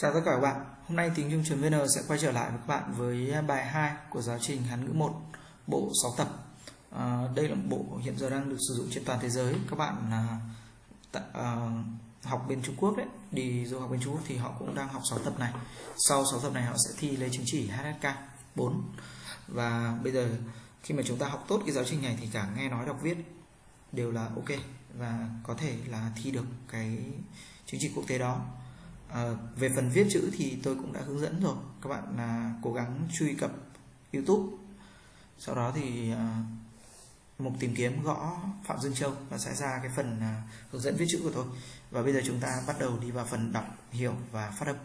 Chào tất cả các bạn, hôm nay tiếng trung vn sẽ quay trở lại với các bạn với bài 2 của giáo trình Hán ngữ 1, bộ 6 tập. À, đây là một bộ hiện giờ đang được sử dụng trên toàn thế giới. Các bạn à, à, học bên Trung Quốc đấy, đi du học bên Trung Quốc thì họ cũng đang học 6 tập này. Sau 6 tập này họ sẽ thi lấy chứng chỉ HSK 4. Và bây giờ khi mà chúng ta học tốt cái giáo trình này thì cả nghe nói đọc viết đều là ok và có thể là thi được cái chứng chỉ quốc tế đó à, về phần viết chữ thì tôi cũng đã hướng dẫn rồi. Các bạn là cố gắng truy cập YouTube. Sau đó thì à, mục tìm kiếm gõ Phạm Dương Châu. Và sẽ ra cái phần à, hướng dẫn viết chữ của tôi. Và bây giờ chúng ta bắt đầu đi vào phần đọc hiểu và phát âm.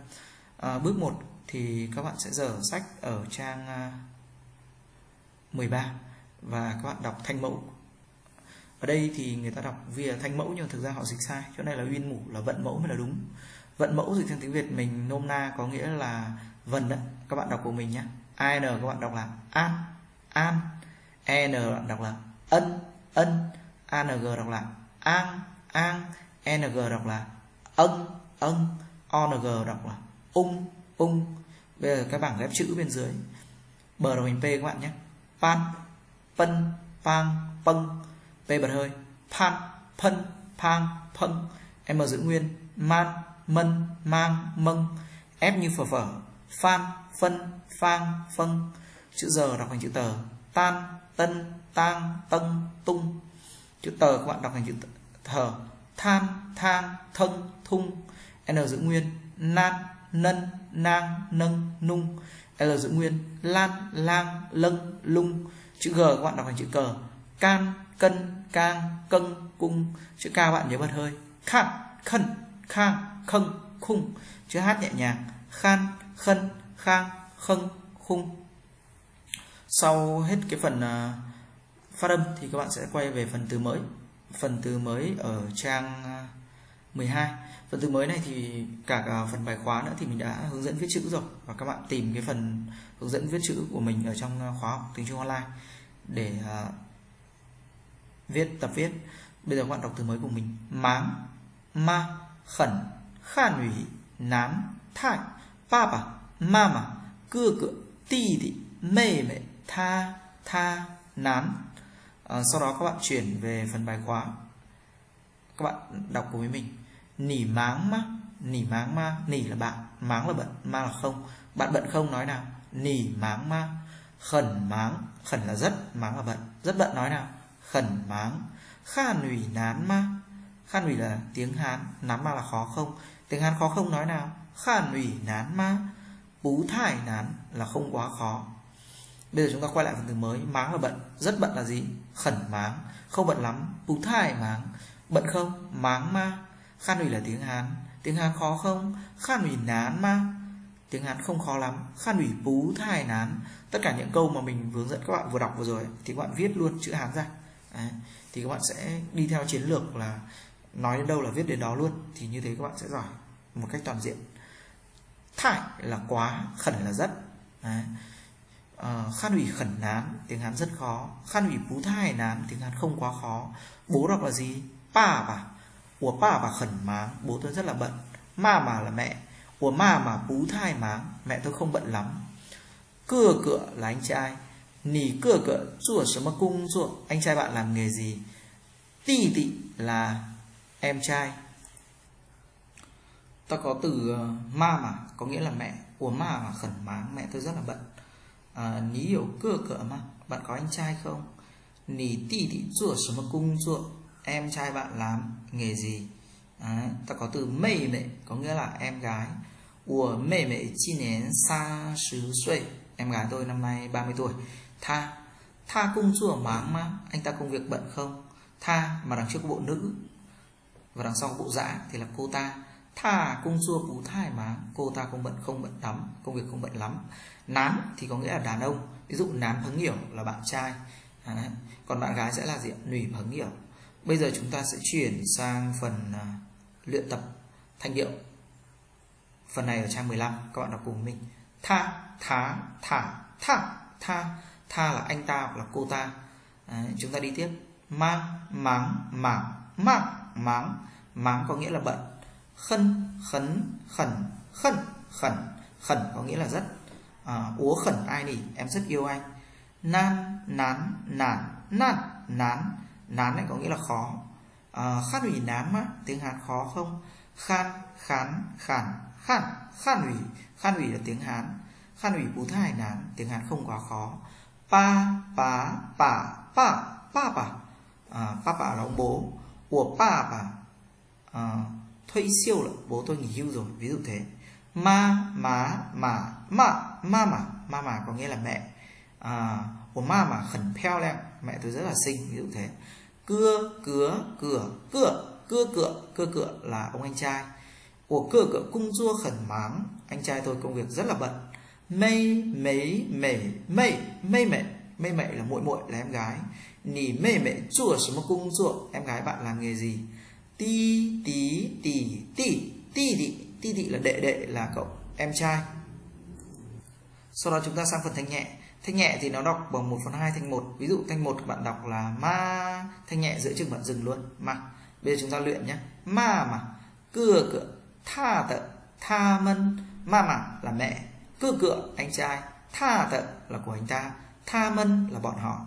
À, bước 1 thì các bạn sẽ dở sách ở trang à, 13 và các bạn đọc thanh mẫu. Ở đây thì người ta đọc vì thanh mẫu nhưng thực ra họ dịch sai. Chỗ này là uyên mủ là vận mẫu mới là đúng vận mẫu dịch sang tiếng việt mình nôm na có nghĩa là vần đấy, các bạn đọc của mình nhé. An các bạn đọc là an an. En bạn đọc là ân ân. Ang đọc là an an. Ng đọc là ân ân. Ong đọc là ung ung. Bây giờ cái bảng ghép chữ bên dưới, bờ đầu hình p các bạn nhé. Pan, pân, pang, pâng. P bật hơi, pan phân pang, pâng. M giữ nguyên, man mân, mang, mâng, ép như phở phở, phan, phân, phang phân chữ giờ đọc thành chữ tờ. Tan, tân, tang tân tung. Chữ tờ các bạn đọc thành chữ thờ. Than, thang thân thung. N giữ nguyên, nan, nân, nang, nâng, nung. L giữ nguyên, lan, lang, lâng, lung. Chữ g các bạn đọc thành chữ cờ. Can, cân, cang cân cung. Chữ k bạn nhớ bật hơi. Khăn khẩn khang khâng khung. Chữ hát nhẹ nhàng. Khan khân khang khâng khung. Sau hết cái phần à, phát âm thì các bạn sẽ quay về phần từ mới. Phần từ mới ở trang à, 12 phần từ mới này thì cả, cả phần bài khóa nữa thì mình đã hướng dẫn viết chữ rồi. Và các bạn tìm cái phần hướng dẫn viết chữ của mình ở trong khóa học tiếng Trung online để uh, viết tập viết. Bây giờ các bạn đọc từ mới của mình. Máng ma khẩn khan ủy nán thai papa mama ti thị mê tha tha nán à, ờ, sau đó các bạn chuyển về phần bài khóa. Các bạn đọc cùng với mình. Nỉ máng má nỉ máng ma nỉ là bạn máng là bận ma là không. Bạn bận không nói nào. Nỉ máng ma khẩn máng khẩn là rất máng là bận. Rất bận nói nào. Khẩn máng kha nủy nán ma khan ủy là tiếng hán nán ma là khó không? Tiếng hán khó không nói nào? Khan ủy nán ma, bú thải nán là không quá khó. Bây giờ chúng ta quay lại phần từ mới. Máng là bận. Rất bận là gì? Khẩn máng. Không bận lắm. Bú thải máng. Bận không? Máng ma. Khan ủy là tiếng hán. Tiếng hán khó không? Khan ủy nán ma. Tiếng hán không khó lắm. Khan ủy bú thải nán. Tất cả những câu mà mình hướng dẫn các bạn vừa đọc vừa rồi thì các bạn viết luôn chữ hán ra. Đấy. thì các bạn sẽ đi theo chiến lược là nói đến đâu là viết đến đó luôn thì như thế các bạn sẽ giỏi một cách toàn diện. Thải là quá khẩn là rất. Đấy. À, khan ủy khẩn nán tiếng hán rất khó. Khan ủy bú thai nán tiếng hán không quá khó. Bố đọc là gì? Pa bà. Của pa bà khẩn máng bố tôi rất là bận. Ma mà là mẹ. Của ma mà bú thai máng mẹ tôi không bận lắm. Cưa cựa là anh trai. Nỉ cưa cựa chùa 什么 cung ruộng anh trai bạn làm nghề gì? Tì tị là em trai. Ta có từ ờ, ma mà có nghĩa là mẹ. Của ma mà khẩn máng mẹ tôi rất là bận. À, ní hiểu cửa cửa mà. Bạn có anh trai không? Nì tì mà cung ruộng em trai bạn làm nghề gì? À, ta có từ mê mẹ có nghĩa là em gái. Của mê mẹ chi nén xa xứ xuôi em gái tôi năm nay 30 tuổi. Tha. Tha cung chùa máng mà. Anh ta công việc bận không? Tha mà đằng trước bộ nữ và đằng sau bộ dã thì là cô ta. Thà cung xua cú thai mà. Cô ta không bận không bận lắm công việc không bận lắm. Nán thì có nghĩa là đàn ông. Ví dụ nán phấn hiểu là bạn trai. À, còn bạn gái sẽ là gì nủy phấn hiểu. Bây giờ chúng ta sẽ chuyển sang phần à, luyện tập thanh điệu. Phần này ở trang 15 các bạn đọc cùng mình. Tha thá thả tha tha. Tha là anh ta hoặc là cô ta. À, chúng ta đi tiếp. Mang máng mảng mạng máng. Máng có nghĩa là bận. Khân khấn khẩn. Khẩn khẩn. Khẩn có nghĩa là rất. À, úa khẩn ai nỉ? Em rất yêu anh. Nan nán nản. Nản nán. Nán này có nghĩa là khó. À, khát ủy nám á tiếng hán khó không? Khan khán khản. Khản khan ủy khan ủy là tiếng hán. Khan ủy bú thai nán tiếng hán không quá khó. Pa pá pả pa pa pa. À, pa pa là ông bố của pa bà à, thuê siêu là bố tôi nghỉ hưu rồi ví dụ thế. Ma má mà mà ma mà ma mà có nghĩa là mẹ. À, của ma mà khẩn peo lem mẹ tôi rất là xinh ví dụ thế. Cưa cửa cửa cửa cưa cựa cưa cựa là ông anh trai. Của cưa cựa cung dua khẩn máng anh trai tôi công việc rất là bận. Mây mấy mẩy mây mây mẩy mây mẩy là muội muội là em gái nỉ mê mẹ chùa 什么 cung dua em gái bạn làm nghề gì? Ti, tí tỉ tỉ ti tỉ ti tỉ là đệ đệ là cậu em trai. Sau đó chúng ta sang phần thanh nhẹ. Thanh nhẹ thì nó đọc bằng 1 phần 2 thanh 1 ví dụ thanh 1 bạn đọc là ma. Thanh nhẹ giữa chừng bạn dừng luôn. Mà bây giờ chúng ta luyện nhé ma mà. Cưa cửa tha, tợ. Tha, mân. Ma mà là mẹ. Cưa cửa anh trai. Tha, tợ là của anh ta. Tha, mân là bọn họ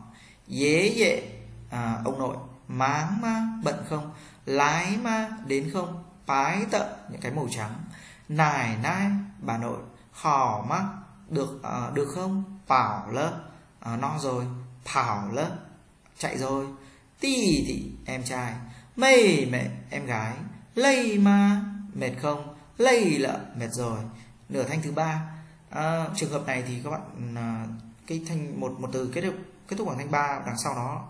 dễ dễ à, ông nội máng ma bận không? Lái ma đến không? Pái tợ những cái màu trắng. Nài nai bà nội hò ma được à, được không? Bảo lơ à, no rồi thảo lơ chạy rồi. Tì thì em trai. Mây mẹ em gái. Lây ma mệt không? Lây lợ mệt rồi. Nửa thanh thứ ba. À, trường hợp này thì các bạn à, cái thanh một một từ kết hợp kết thúc bằng thanh ba đằng sau nó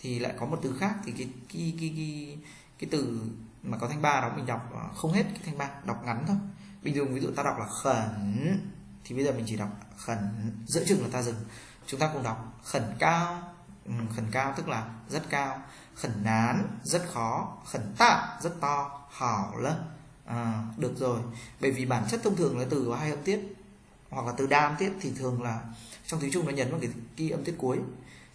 thì lại có một từ khác thì cái cái cái cái, cái từ mà có thanh ba đó mình đọc à, không hết cái thanh ba đọc ngắn thôi. Bình thường ví dụ ta đọc là khẩn thì bây giờ mình chỉ đọc khẩn giữa chừng là ta dừng. Chúng ta cùng đọc khẩn cao ừ, khẩn cao tức là rất cao khẩn nán rất khó khẩn tạ rất to hảo lắm à, được rồi. Bởi vì bản chất thông thường là từ có hai âm tiết hoặc là từ đa âm tiết thì thường là trong tiếng trung nó nhấn vào cái, cái âm tiết cuối.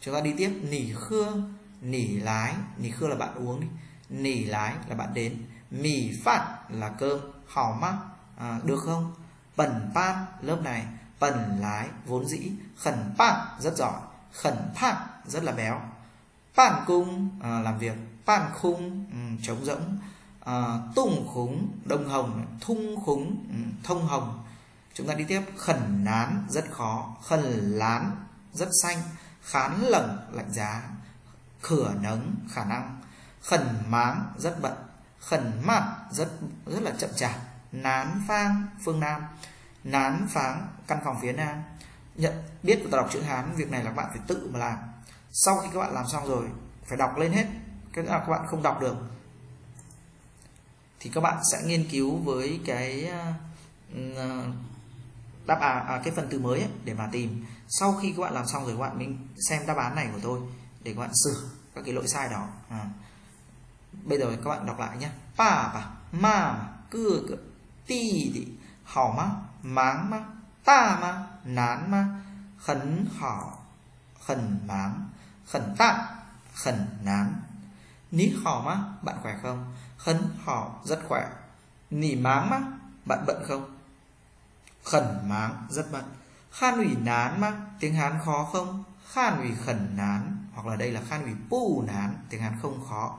Chúng ta đi tiếp nỉ khưa nỉ lái. Nỉ khưa là bạn uống đi. Nỉ lái là bạn đến. Mì phạt là cơm. Hảo mắc à, được không? Bẩn pan lớp này. Bẩn lái vốn dĩ. Khẩn pan rất giỏi. Khẩn pan rất là béo. Pan cung à, làm việc. Pan khung um, trống rỗng. À, tung khúng đông hồng thung khúng um, thông hồng chúng ta đi tiếp. Khẩn nán rất khó. Khẩn lán rất xanh. Khán lẩn lạnh giá. Khửa nấng khả năng. Khẩn máng rất bận. Khẩn mạn rất rất là chậm chạp. Nán phang phương nam. Nán pháng căn phòng phía nam. Nhận biết và đọc chữ hán việc này là các bạn phải tự mà làm. Sau khi các bạn làm xong rồi phải đọc lên hết. Cái là các bạn không đọc được thì các bạn sẽ nghiên cứu với cái uh, đáp án à, cái phần từ mới ấy, để mà tìm. Sau khi các bạn làm xong rồi các bạn mình xem đáp án này của tôi để các bạn sửa các cái lỗi sai đó. À. bây giờ các bạn đọc lại nhé. Pa pa ma cưa ti thì hảo má máng má ta má nán má khẩn hảo khẩn máng khẩn tạ khẩn nán. Ní hảo má bạn khỏe không? Khẩn hảo rất khỏe. Nỉ máng má bạn bận không? Khẩn máng, rất bận. Khan ủy nán má tiếng hán khó không? Khan ủy khẩn nán, hoặc là đây là khan ủy pu nán, tiếng hán không khó.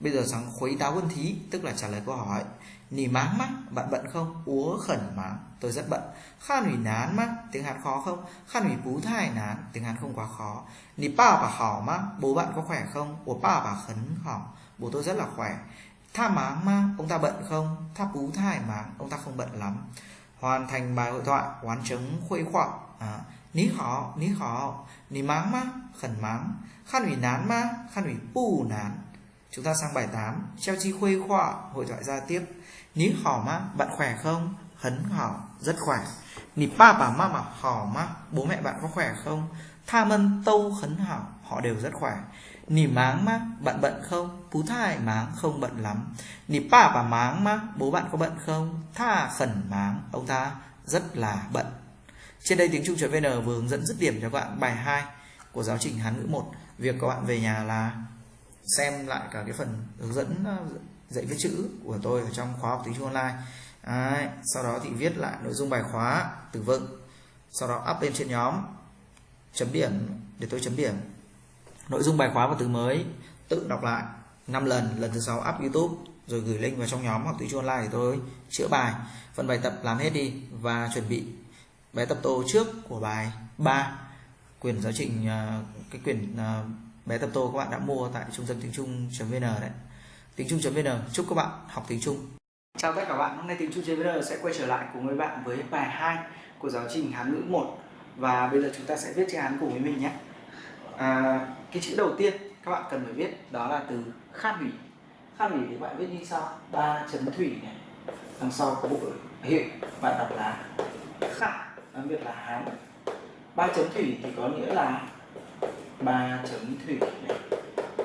Bây giờ sang khuấy táo quân thí, tức là trả lời câu hỏi, nỉ máng mắt bạn bận không? Úa khẩn máng, tôi rất bận. Khan ủy nán mắt tiếng hán khó không? Khan ủy bú thai nán, tiếng hán không quá khó. Nỉ pa bà hỏ mắt bố bạn có khỏe không? Ủa, pa bà khấn hỏng, bố tôi rất là khỏe. Tha máng má ông ta bận không? Tha bú thai máng, ông ta không bận lắm hoàn thành bài hội thoại quán chứng khuây khỏa à, ní họ ní họ ní máng má khẩn máng khan ủy nán má khan ủy pu nán. Chúng ta sang bài 8 treo chi khuây khỏa hội thoại ra tiếp. Ní hỏ má bạn khỏe không? Hấn hỏ rất khỏe. Ní ba bà ma mà hỏ má bố mẹ bạn có khỏe không? Tha mân tâu khấn hảo họ đều rất khỏe nì máng má bạn bận không? Phú thai máng không bận lắm. Nì pa bà máng má bố bạn có bận không? Tha khẩn máng ông ta rất là bận. Trên đây tiếng trung vn vừa hướng dẫn dứt điểm cho các bạn. Bài 2 của giáo trình hán ngữ 1 việc các bạn về nhà là xem lại cả cái phần hướng dẫn ờ, dạy viết chữ của tôi ở trong khóa học tiếng Trung online. Đấy, sau đó thì viết lại nội dung bài khóa từ vựng. Sau đó up lên trên nhóm chấm điểm để tôi chấm điểm nội dung bài khóa và từ mới tự đọc lại. 5 lần lần thứ sáu up YouTube rồi gửi link vào trong nhóm học tiếng Trung online để tôi chữa bài. Phần bài tập làm hết đi và chuẩn bị bài tập tô trước của bài 3 quyển giáo trình à, cái quyển à, bài tập tô các bạn đã mua tại trung tâm tiếng Trung.vn đấy. Tiếng Trung.vn chúc các bạn học tiếng Trung. Chào tất cả các bạn, hôm nay tiếng Trung.vn sẽ quay trở lại cùng với bạn với bài 2 của giáo trình Hán ngữ 1 và bây giờ chúng ta sẽ viết chữ Hán cùng với mình nhé. À, cái chữ đầu tiên các bạn cần phải viết đó là từ khát hủy. Khát hủy thì bạn viết như sau. Ba chấm thủy này. Đằng sau có bộ hiệu bạn đọc là khát đặc biệt là Hán. Ba chấm thủy thì có nghĩa là ba chấm thủy này.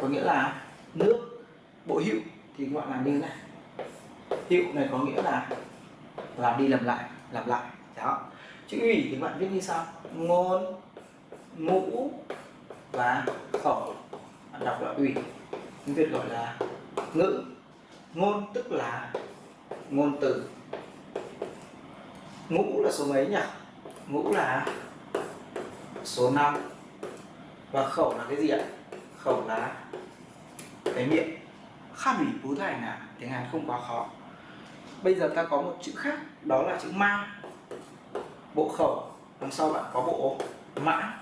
Có nghĩa là nước, bộ hiệu thì các bạn làm như thế này. Hiệu này có nghĩa là làm đi làm lại làm lại. Đó. Chữ ủy thì bạn viết như sau. Ngôn, ngũ và khẩu đọc là ủy, tiếng việt gọi là ngữ, ngôn tức là ngôn từ. Ngũ là số mấy nhỉ? Ngũ là số 5 và khẩu là cái gì ạ? Khẩu là cái miệng. Khá ủy bố thành à tiếng hàn không quá khó. Bây giờ ta có một chữ khác, đó là chữ ma. Bộ khẩu, đằng sau bạn có bộ mã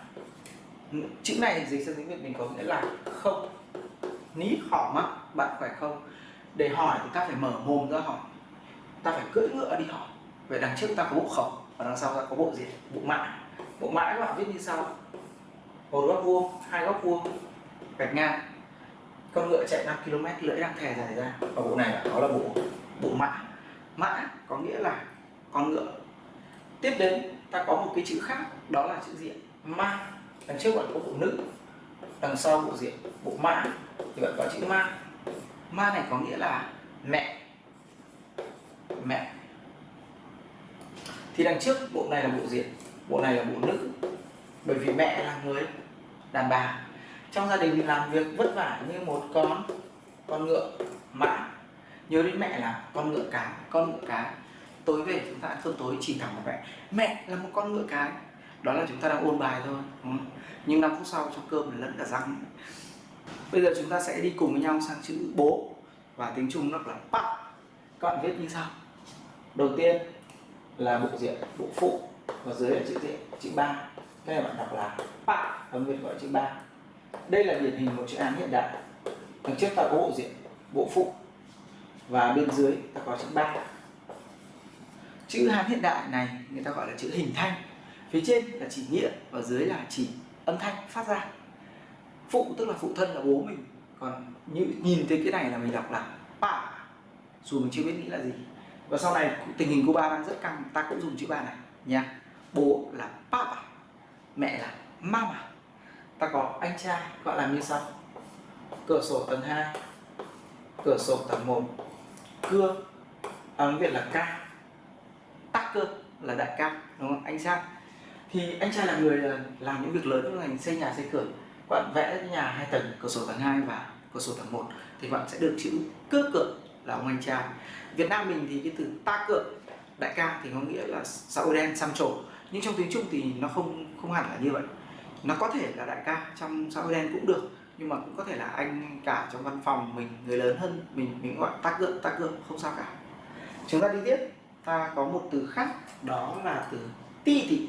chữ này dịch sang tiếng việt mình có nghĩa là không. Ní hỏi mắt bạn phải không? Để hỏi thì ta phải mở mồm ra hỏi. Ta phải cưỡi ngựa đi hỏi. Vậy đằng trước ta có bộ khẩu, và đằng sau ta có bộ gì? Bộ mã. Bộ mã các bạn viết như sau. Một góc vuông, hai góc vuông. Gạch ngang. Con ngựa chạy 5 km lưỡi đang thè dài ra. Và bộ này là đó là bộ bộ mã. Mã có nghĩa là con ngựa. Tiếp đến, ta có một cái chữ khác, đó là chữ diện mang đằng trước bạn có bộ nữ, đằng sau bộ diện, bộ mã thì bạn có chữ ma. Ma này có nghĩa là mẹ mẹ. Thì đằng trước bộ này là bộ diện, bộ này là bộ nữ, bởi vì mẹ là người đàn bà. Trong gia đình làm việc vất vả như một con con ngựa, mã. Nhớ đến mẹ là con ngựa cái con ngựa cái tối về chúng ta ăn cơm tối chỉ thẳng vào mẹ. Mẹ là một con ngựa cái đó là chúng ta đang ôn bài thôi. Ừ. Nhưng 5 phút sau trong cơm lẫn cả răng. Bây giờ chúng ta sẽ đi cùng với nhau sang chữ bố. Và tiếng trung nó là bạn các bạn viết như sau. Đầu tiên là bộ diện, bộ phụ. Và dưới là chữ diện, chữ ba. Cái này bạn đọc là bạn âm việt gọi chữ ba. Đây là điển hình một chữ án hiện đại. Đằng trước ta có bộ diện, bộ phụ. Và bên dưới ta có chữ ba. Chữ hán hiện đại này, người ta gọi là chữ hình thanh phía trên là chỉ nghĩa và dưới là chỉ âm thanh phát ra. Phụ tức là phụ thân là bố mình. Còn như nhìn thấy cái này là mình đọc là ba dù mình chưa biết nghĩ là gì. Và sau này tình hình cuba đang rất căng ta cũng dùng chữ ba này nha. Bố là papa mẹ là mama. Ta có anh trai gọi là như sau. Cửa sổ tầng 2 cửa sổ tầng 1 cưa tiếng à, Việt là ca. Tắc cơ là đại ca đúng không? Anh trai thì anh trai là người ờ, làm những việc lớn như ngành xây nhà, xây cửa. Bạn vẽ nhà hai tầng, cửa sổ tầng 2 và cửa sổ tầng 1 thì bạn sẽ được chữ cơ cựa là ông anh trai. Việt Nam mình thì cái từ ta cựa, đại ca thì có nghĩa là xã hội đen, xăm trổ. Nhưng trong tiếng Trung thì nó không không hẳn là như vậy. Nó có thể là đại ca trong xã hội đen cũng được, nhưng mà cũng có thể là anh cả trong văn phòng mình, người lớn hơn mình mình gọi ta gượng ta gượng không sao cả. Chúng ta đi tiếp. Ta có một từ khác, đó là từ ti tị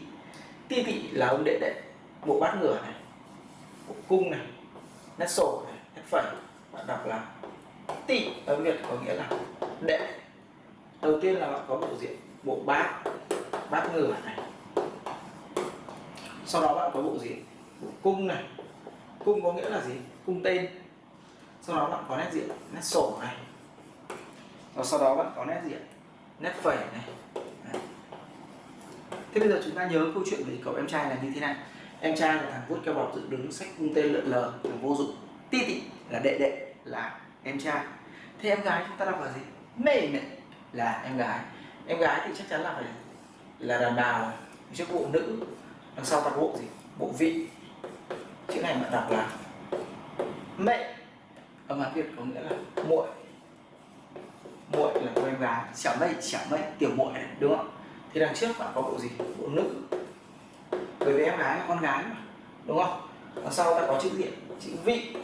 ti tị là ông đệ đệ bộ bát ngửa này bộ cung này, nét sổ này, nét phẩy, bạn đọc là tị ở việt có nghĩa là đệ. Đầu tiên là bạn có bộ diện bộ bát bát ngửa này. Sau đó bạn có bộ diện bộ cung này. Cung có nghĩa là gì? Cung tên. Sau đó bạn có nét diện nét sổ này. Và sau đó bạn có nét diện nét phẩy này thế bây giờ chúng ta nhớ câu chuyện về cậu em trai là như thế này. Em trai là thằng vuốt keo bọc dựng đứng sách cung tên lợn lờ là vô dụng. Ti tị là đệ đệ là em trai. Thế em gái chúng ta đọc là gì? Mê mẹ là em gái. Em gái thì chắc chắn là phải là đàn bà rồi. Trước bộ nữ, đằng sau ta bộ gì? Bộ vị. Chữ này bạn đọc là mẹ ở mặt việt có nghĩa là muội. Muội là cô em gái. Xẻo mây xẻo mây, tiểu muội đúng không? Thì đằng trước bạn có bộ gì? Bộ nữ bởi vì em gái là con gái mà đúng không? Đằng sau ta có chữ diện chữ vị.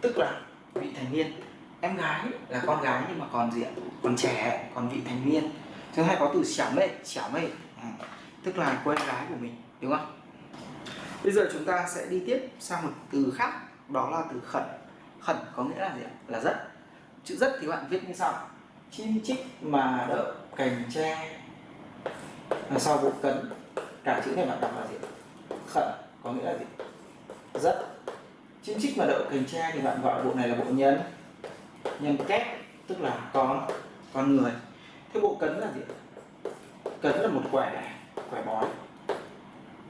Tức là vị thành niên. Em gái là con gái nhưng mà còn diện còn trẻ còn vị thành niên. Thứ hai có từ xẻo mê xẻo mê à, ừ. tức là cô em gái của mình đúng không? Bây giờ chúng ta sẽ đi tiếp sang một từ khác đó là từ khẩn. Khẩn có nghĩa là gì ạ? Là rất. Chữ rất thì bạn viết như sau. Chim chích mà đậu cành tre đằng sau bộ cấn cả chữ này bạn đọc là gì? Khẩn, có nghĩa là gì? Rất chim chích mà đậu cành tre thì bạn gọi bộ này là bộ nhân. Nhân kép tức là con con người. Thế bộ cấn là gì? Cấn là một quẻ quẻ bói.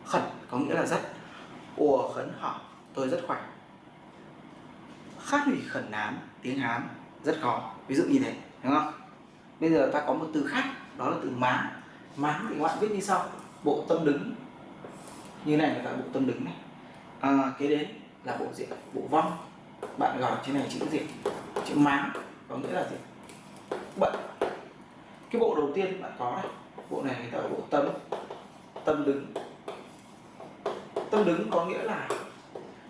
Khẩn, có nghĩa là rất ùa, khấn họ tôi rất khỏe. Khát hủy, khẩn, nám. Tiếng hán, rất khó. Ví dụ như thế, đúng không? Bây giờ ta có một từ khác, đó là từ má máng thì các bạn viết như sau. Bộ tâm đứng. Như này là bộ tâm đứng này. À, kế đến là bộ diện bộ vong. Bạn gọi trên này chữ gì chữ máng có nghĩa là gì? Bận. Cái bộ đầu tiên bạn có này bộ này là bộ tâm tâm đứng. Tâm đứng có nghĩa là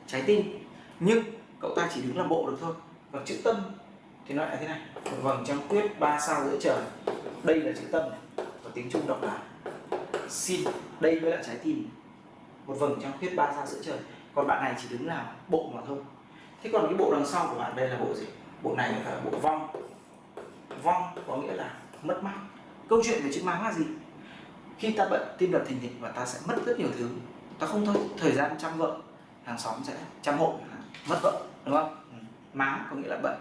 trái tim. Nhưng cậu ta chỉ đứng làm bộ được thôi. Và chữ tâm thì nó lại thế này. Một vầng trăng khuyết ba sao giữa trời. Đây là chữ tâm này tiếng trung đọc là xin, đây mới là trái tim. Một vầng trăng khuyết ba sao giữa trời. Còn bạn này chỉ đứng làm bộ mà thôi. Thế còn cái bộ đằng sau của bạn đây là bộ gì? Bộ này là bộ vong. Vong có nghĩa là mất mát. Câu chuyện về chữ máng là gì? Khi ta bận tim đập thình thịch và ta sẽ mất rất nhiều thứ. Ta không thôi, thời gian chăm vợ, hàng xóm sẽ chăm hộ, mất vợ, đúng không? Ừ. máng có nghĩa là bận.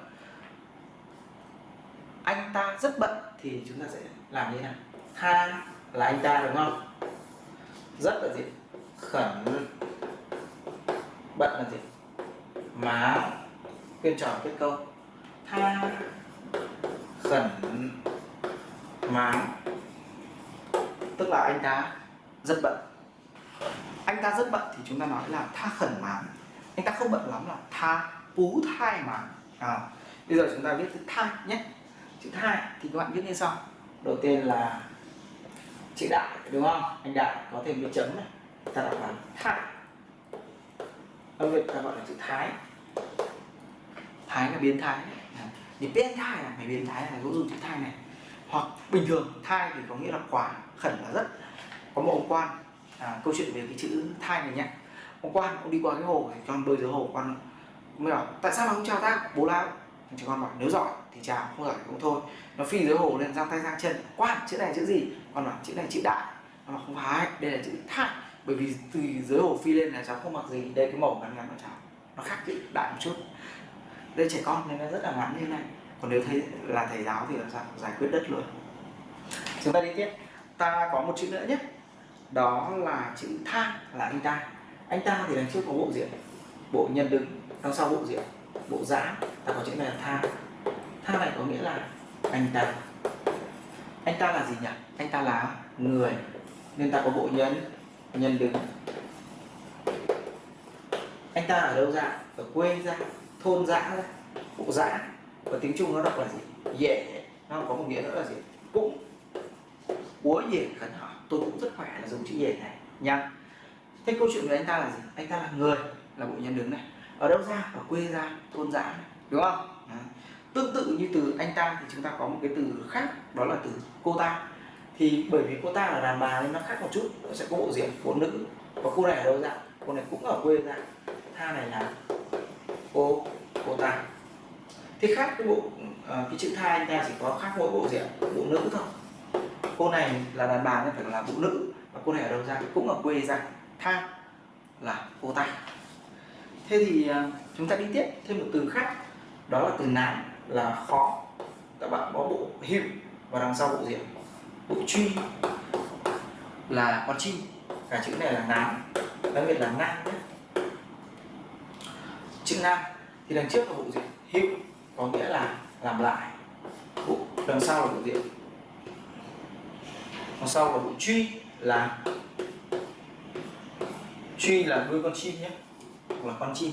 Anh ta rất bận thì chúng ta sẽ làm như nào? Tha là anh ta đúng không? Rất là gì? Khẩn. Bận là gì? Má. Quyên tròn kết câu. Tha. Khẩn. Má. Tức là anh ta rất bận. Anh ta rất bận thì chúng ta nói là tha khẩn má anh ta không bận lắm là tha pú thai mà. À, bây giờ chúng ta viết chữ thai nhé. Chữ thai thì các bạn viết như sau. Đầu tiên là chữ đại đúng không? Anh đại có thêm cái chấm này. Ta đọc là thai âm việt ta gọi là chữ thái. Thái là biến thái. Thì biến thai là mày biến thái là cũng dùng chữ thai này. Hoặc bình thường thai thì có nghĩa là quá khẩn là rất. Có một ông quan à, câu chuyện về cái chữ thai này nhé ông quan ông đi qua cái hồ thì con bơi dưới hồ quan mới bảo tại sao mà không chào ta bố lao? Thì con bảo nếu giỏi thì chào không giỏi cũng thôi. Nó phi dưới hồ lên giang tay giang chân quan chữ này chữ gì con bảo, chữ này chữ đại. Nó bảo, không phải, đây là chữ thai bởi vì từ dưới hồ phi lên là cháu không mặc gì, đây cái màu ngắn ngắn của cháu. Nó khác chữ đại một chút. Đây trẻ con nên nó rất là ngắn như này. Còn nếu thấy là thầy giáo thì làm sao? Giải quyết đất luôn. Chúng ta đi tiếp. Ta có một chữ nữa nhé. Đó là chữ tha, là anh ta. Anh ta thì đằng trước có bộ diện bộ nhân đứng đằng sau bộ diện bộ giã. Ta có chữ này là tha. Tha này có nghĩa là anh ta. Anh ta là gì nhỉ? Anh ta là người, nên ta có bộ nhân nhân đứng anh ta ở đâu ra? Ở quê ra, thôn dã ra, bộ dã. Và tiếng trung nó đọc là gì? Dễ. Nó có một nghĩa nữa là gì? Cũng búa dễ khẩn hỏi tôi cũng rất khỏe là dùng chữ dễ này. Nha. Thế câu chuyện của anh ta là gì? Anh ta là người, là bộ nhân đứng này. Ở đâu ra? Ở quê ra, thôn dã đúng không? À. tương tự như từ anh ta thì chúng ta có một cái từ khác, đó là từ cô ta thì bởi vì cô ta là đàn bà nên nó khác một chút nó sẽ có bộ diện phụ nữ. Và cô này ở đâu ra cô này cũng ở quê ra. Tha này là cô cô ta. Thế khác cái bộ uh, cái chữ tha anh ta chỉ có khác mỗi bộ diện bộ nữ thôi. Cô này là đàn bà nên phải là bộ nữ và cô này ở đâu ra cũng ở quê ra. Tha là cô ta. Thế thì uh, chúng ta đi tiếp thêm một từ khác đó là từ nám là khó. Các bạn có bộ hiệu và đằng sau bộ diện bộ truy là con chim, cả chữ này là nám, đặc biệt là nam nhé. Chữ nam thì đằng trước là bộ diện hữu, có nghĩa là làm lại. Bộ, đằng sau là bộ diện. Đằng sau là bộ truy là truy là nuôi con chim nhé, hoặc là con chim.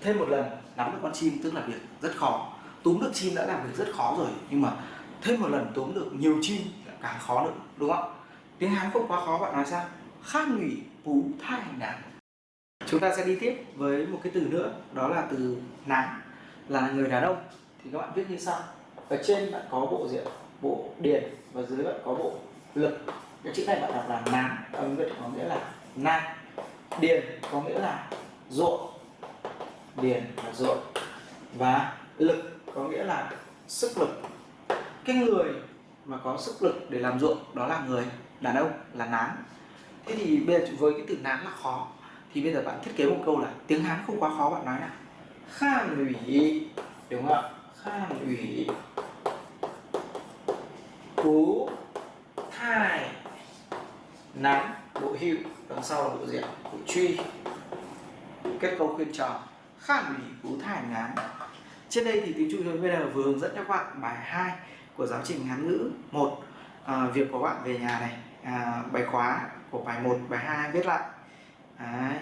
Thêm một lần, nắm được con chim tức là việc rất khó. Túm được chim đã làm việc rất khó rồi, nhưng mà thêm một lần túm được nhiều chim càng khó nữa, đúng không? Tiếng hán không quá khó, bạn nói sao? Khác nghỉ phú thai nán chúng ta sẽ đi tiếp với một cái từ nữa, đó là từ nán là người đàn ông. Thì các bạn viết như sau. Ở trên bạn có bộ diện bộ điền và dưới bạn có bộ lực. Cái chữ này bạn đọc là nán âm việt có nghĩa là nam điền có nghĩa là ruộng. Điền là ruộng. Và lực có nghĩa là sức lực. Cái người mà có sức lực để làm ruộng, đó là người, đàn ông, là nán thế thì bây giờ với cái từ nán là khó. Thì bây giờ bạn thiết kế một câu là tiếng hán không quá khó, bạn nói nào. Khan ủy, đúng không ạ? Khan ủy. Cú thai nán bộ hữu đằng sau là bộ diện bộ truy. Kết câu khuyên trò khan ủy cú thai nán trên đây thì tiếng Trung giờ vừa hướng dẫn cho các bạn bài 2 của giáo trình Hán ngữ 1 à, việc của bạn về nhà này à, bài khóa của bài 1, bài 2 viết lại. Đấy.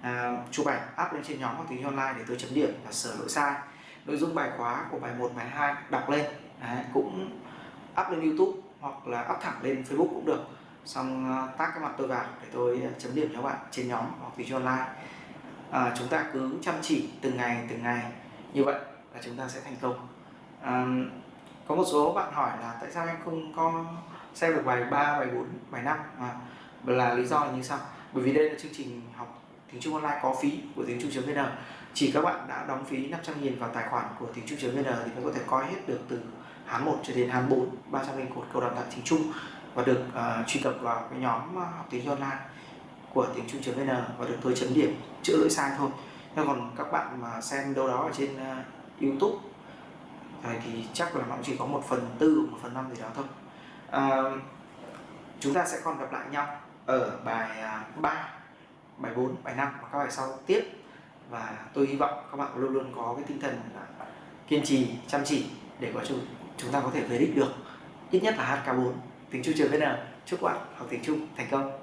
À, chụp ảnh up lên trên nhóm hoặc tiếng online để tôi chấm điểm và sửa lỗi sai. Nội dung bài khóa của bài 1, bài 2 đọc lên. Đấy, cũng up lên YouTube hoặc là up thẳng lên Facebook cũng được. Xong à, tác cái mặt tôi vào để tôi à, chấm điểm cho bạn trên nhóm hoặc tiếng online. À, chúng ta cứ chăm chỉ từng ngày từng ngày. Như vậy là chúng ta sẽ thành công. À, có một số bạn hỏi là tại sao em không có xem được bài 3, bài 4, bài 5 à, là lý do là như sau. Bởi vì đây là chương trình học tiếng Trung online có phí của tiếng Trung.vn chỉ các bạn đã đóng phí 500 000 vào tài khoản của tiếng Trung.vn thì mới có thể coi hết được từ Hán 1 cho đến Hán 4 300 000 cột câu đào tạo tiếng Trung và được uh, truy cập vào cái nhóm à, học tiếng online của tiếng Trung.vn và được tôi chấm điểm chữa lỗi sai thôi. Nhưng còn các bạn mà xem đâu đó ở trên uh, YouTube thì chắc là nó chỉ có một phần tư một phần năm gì đó thôi. À, chúng ta sẽ còn gặp lại nhau ở bài à, 3 bài 4 bài 5 và các bài sau tiếp. Và tôi hy vọng các bạn luôn luôn có cái tinh thần là kiên trì chăm chỉ để có chúng chúng ta có thể về đích được. Ít nhất là HK4 tiếng Trung trường VN chúc bạn học tiếng Trung thành công.